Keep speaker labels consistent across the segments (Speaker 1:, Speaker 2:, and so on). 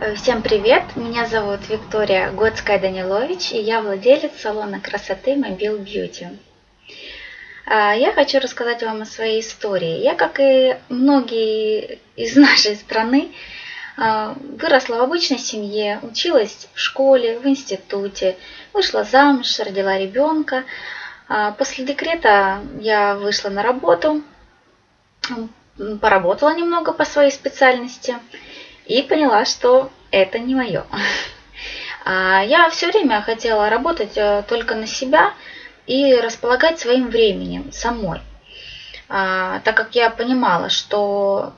Speaker 1: Э, всем привет! Меня зовут Виктория Годская Данилович, и я владелец салона красоты Mobile Beauty. А, я хочу рассказать вам о своей истории. Я, как и многие из нашей страны, а, выросла в обычной семье, училась в школе, в институте, вышла замуж, родила ребенка. А, после декрета я вышла на работу, поработала немного по своей специальности – и поняла, что это не мое. А, я все время хотела работать э, только на себя и располагать своим временем самой. А, так как я понимала, что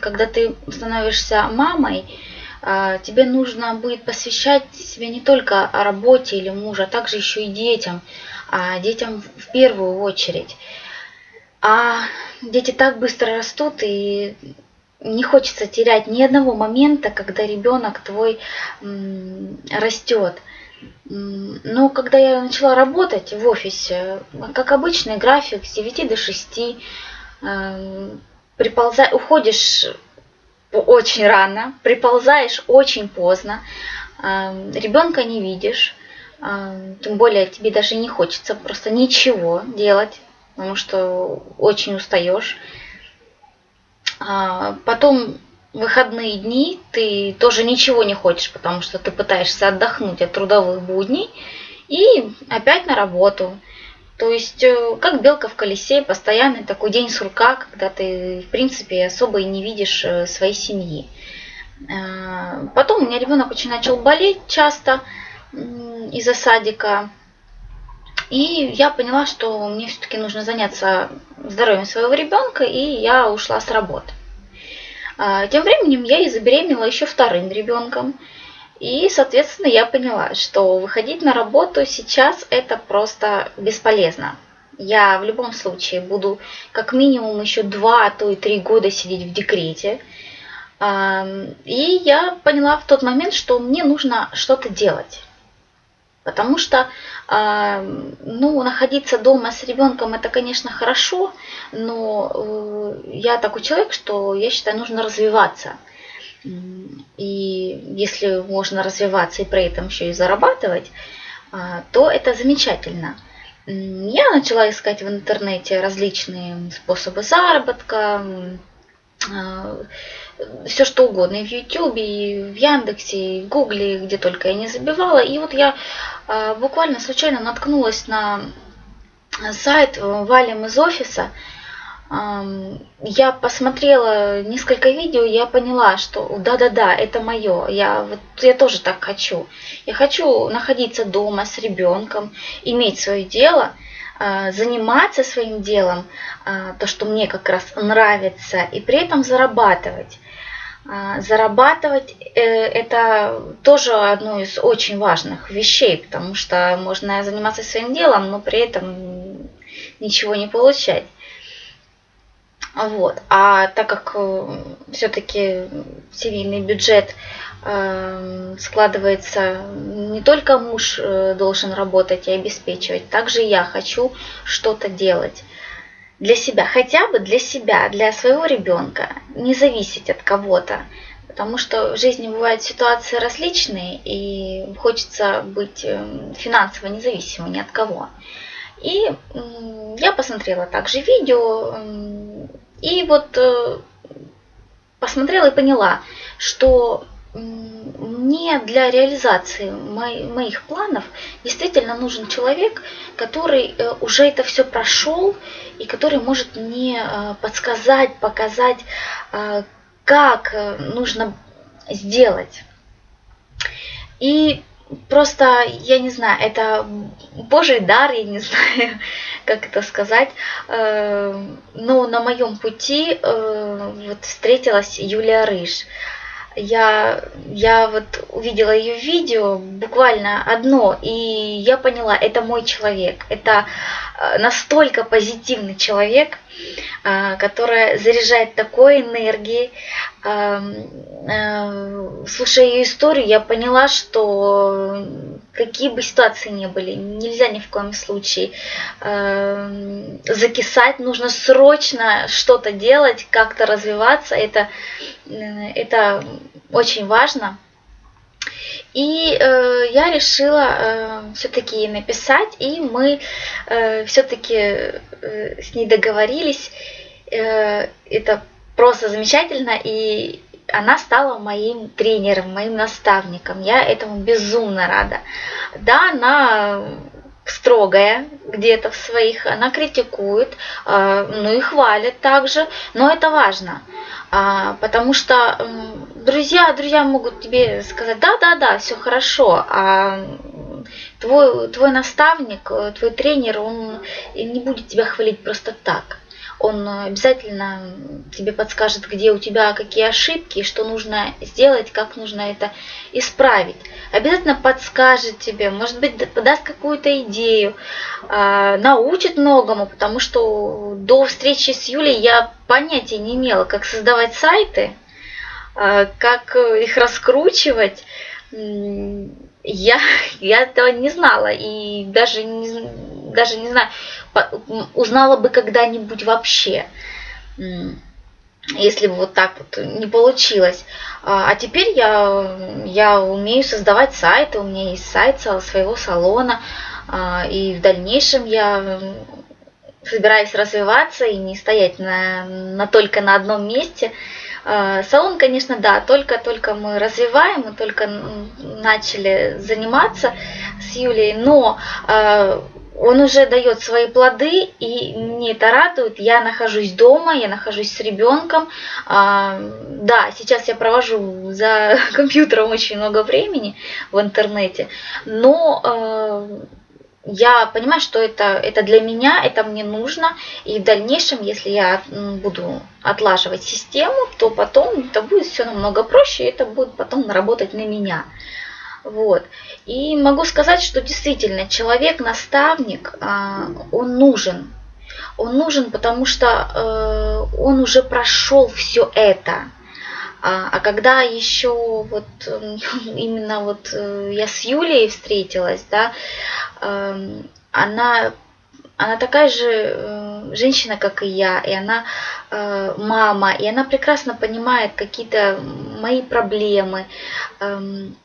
Speaker 1: когда ты становишься мамой, а, тебе нужно будет посвящать себя не только работе или мужа, а также еще и детям, а детям в первую очередь. А дети так быстро растут, и не хочется терять ни одного момента, когда ребенок твой растет. Но когда я начала работать в офисе, как обычный график с 9 до 6, эм, приползай, уходишь очень рано, приползаешь очень поздно, эм, ребенка не видишь, эм, тем более тебе даже не хочется просто ничего делать, потому что очень устаешь. А, потом выходные дни ты тоже ничего не хочешь, потому что ты пытаешься отдохнуть от трудовых будней и опять на работу. То есть, э, как белка в колесе, постоянный такой день сурка, когда ты, в принципе, особо и не видишь э, своей семьи. А, потом у меня ребенок очень начал болеть часто из-за садика. И я поняла, что мне все-таки нужно заняться здоровьем своего ребенка, и я ушла с работы. А, тем временем я и забеременела еще вторым ребенком. И, соответственно, я поняла, что выходить на работу сейчас это просто бесполезно. Я в любом случае буду как минимум еще два, а то и три года сидеть в декрете. И я поняла в тот момент, что мне нужно что-то делать. Потому что э, ну, находиться дома с ребенком это, конечно, хорошо, но э, я такой человек, что я считаю, нужно развиваться. И если можно развиваться и при этом еще и зарабатывать, э, то это замечательно. Я начала искать в интернете различные способы заработка, э, все что угодно, и в Ютубе, и в Яндексе, и в Гугле, где только я не забивала. И вот я э, буквально случайно наткнулась на сайт «Валим из офиса». Я посмотрела несколько видео, я поняла, что да-да-да, это мое. Я, вот, я тоже так хочу. Я хочу находиться дома с ребенком, иметь свое дело – а, заниматься своим делом, а, то, что мне как раз нравится, и при этом зарабатывать. А, зарабатывать э, это тоже одно из очень важных вещей, потому что можно заниматься своим делом, но при этом ничего не получать. Вот. А так как э, все-таки семейный бюджет э, складывается, не только муж должен работать и обеспечивать, также я хочу что-то делать для себя, хотя бы для себя, для своего ребенка, не зависеть от кого-то. Потому что в жизни бывают ситуации различные, и хочется быть финансово независимым ни от кого. И я посмотрела также видео и вот э, посмотрела и поняла, что мне для реализации моих планов действительно нужен человек, который э, уже это все прошел и который может мне э, подсказать, показать, как нужно сделать. И просто, я не знаю, это Божий дар, я не знаю, как это сказать. Э, но на моем пути э, вот встретилась Юлия Рыж. Я, я вот увидела ее видео, буквально одно, и я поняла, это мой человек. Это э, настолько позитивный человек, э, которая заряжает такой энергией. Слушая ее историю, я поняла, что какие бы ситуации ни были, нельзя ни в коем случае закисать, нужно срочно что-то делать, как-то развиваться. Это, это очень важно. И э, я решила э, все-таки написать, и мы э, все-таки э, с ней договорились. Э, это просто замечательно, и она стала моим тренером, моим наставником. Я этому безумно рада. Да, она строгая где-то в своих, она критикует, э, ну и хвалит также, но это важно. А, потому что друзья, друзья могут тебе сказать, да, да, да, все хорошо, а твой, твой наставник, твой тренер, он не будет тебя хвалить просто так он обязательно тебе подскажет, где у тебя какие ошибки, что нужно сделать, как нужно это исправить. Обязательно подскажет тебе, может быть, подаст какую-то идею, а, научит многому, потому что до встречи с Юлей я понятия не имела, как создавать сайты, а, как их раскручивать. Я, я этого не знала и даже не, даже не знаю, узнала бы когда-нибудь вообще, если бы вот так вот не получилось. А, а теперь я, я умею создавать сайты, у меня есть сайт своего салона, а, и в дальнейшем я собираюсь развиваться и не стоять на, на только на одном месте. А, салон, конечно, да, только-только мы развиваем, мы только начали заниматься с Юлей, но он уже дает свои плоды, и мне это радует. Я нахожусь дома, я нахожусь с ребенком. А, да, сейчас я провожу за компьютером очень много времени в интернете, но а, я понимаю, что это, это для меня, это мне нужно, и в дальнейшем, если я буду отлаживать систему, то потом это будет все намного проще, и это будет потом работать на меня. Вот. И могу сказать, что действительно человек-наставник, а, он нужен. Он нужен, потому что э, он уже прошел все это. А, а когда еще вот именно вот э, я с Юлей встретилась, да, эм, она она такая же э, женщина, как и я, и она мама, и она прекрасно понимает какие-то мои проблемы, эм,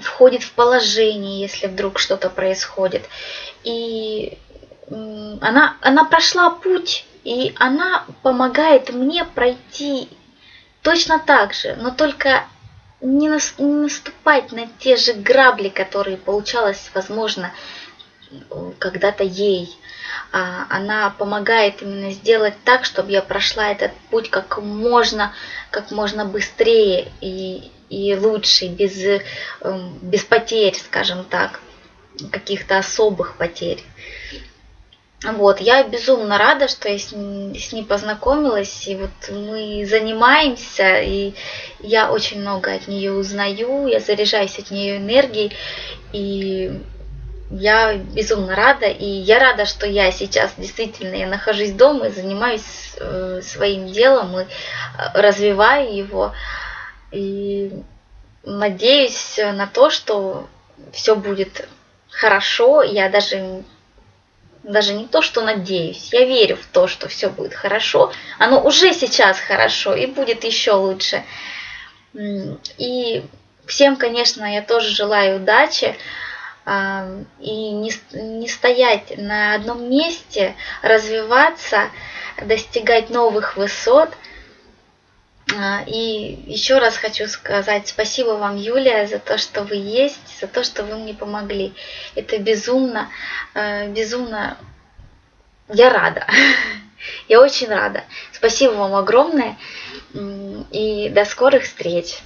Speaker 1: входит в положение, если вдруг что-то происходит. И она, она прошла путь, и она помогает мне пройти точно так же, но только не, нас, не наступать на те же грабли, которые получалось, возможно, когда-то ей. А, она помогает именно сделать так, чтобы я прошла этот путь как можно, как можно быстрее и, и лучше, без, эм, без потерь, скажем так, каких-то особых потерь. Вот, я безумно рада, что я с с ней познакомилась, и вот мы занимаемся, и я очень много от нее узнаю, я заряжаюсь от нее энергией, и я безумно рада, и я рада, что я сейчас действительно я нахожусь дома и занимаюсь э, своим делом и э, развиваю его. И надеюсь на то, что все будет хорошо. Я даже даже не то, что надеюсь, я верю в то, что все будет хорошо. Оно уже сейчас хорошо и будет еще лучше. И всем, конечно, я тоже желаю удачи и не, не стоять на одном месте, развиваться, достигать новых высот. А, и еще раз хочу сказать спасибо вам, Юлия, за то, что вы есть, за то, что вы мне помогли. Это безумно, э, безумно... Я рада. Я очень рада. Спасибо вам огромное. И до скорых встреч.